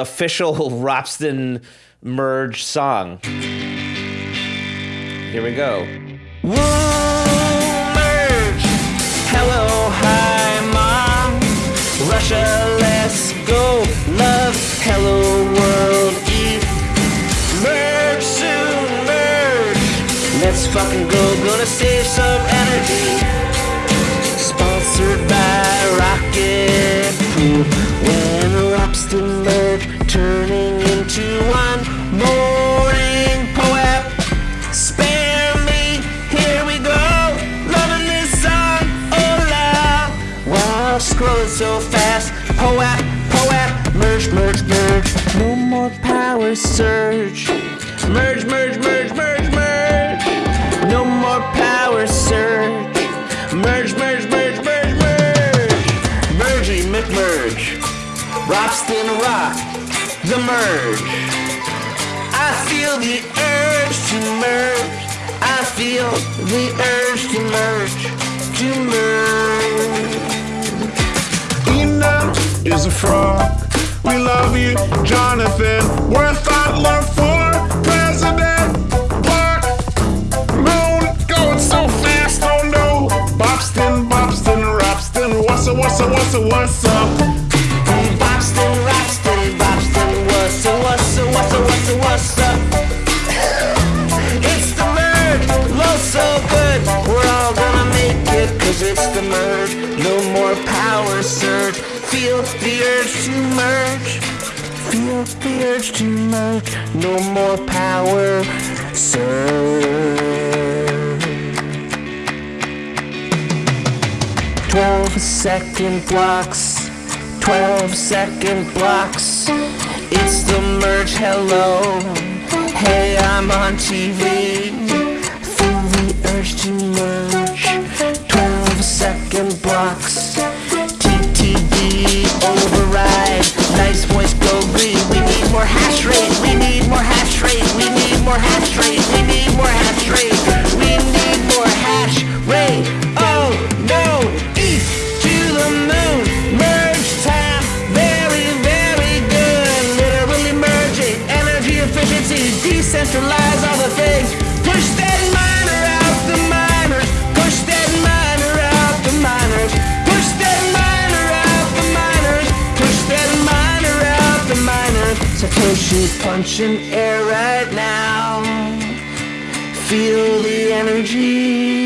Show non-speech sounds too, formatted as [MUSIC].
official [LAUGHS] Ropsten merge song. Here we go. Woo, merge. Hello, hi, mom. Russia, let's go. Love, hello, world, eat. Merge soon, merge. Let's fucking go. Gonna save some energy. Turning into one morning poet. Spare me, here we go. Loving this song, oh la. Wow, scrolling so fast. Poet, poet, merge, merge, merge. No more power surge. Merge, merge, merge, merge, merge. No more power surge. Merge, merge, merge, merge, merge. Mergy McMerge. Ropsten Rock. The merge. I feel the urge to merge. I feel the urge to merge. To merge. Ina is a frog. We love you, Jonathan. We're Thought for president. Block. Moon going so fast, oh no. Bobston, Bobston, Robston. What's up, what's up, what's up, what's up? Boston, it's the merge, no more power surge, feel the urge to merge, feel the urge to merge, no more power surge. 12 second blocks, 12 second blocks. It's the merge, hello. Hey, I'm on TV. Feel the urge to merge. 12 second Satoshi punching air right now. Feel the energy.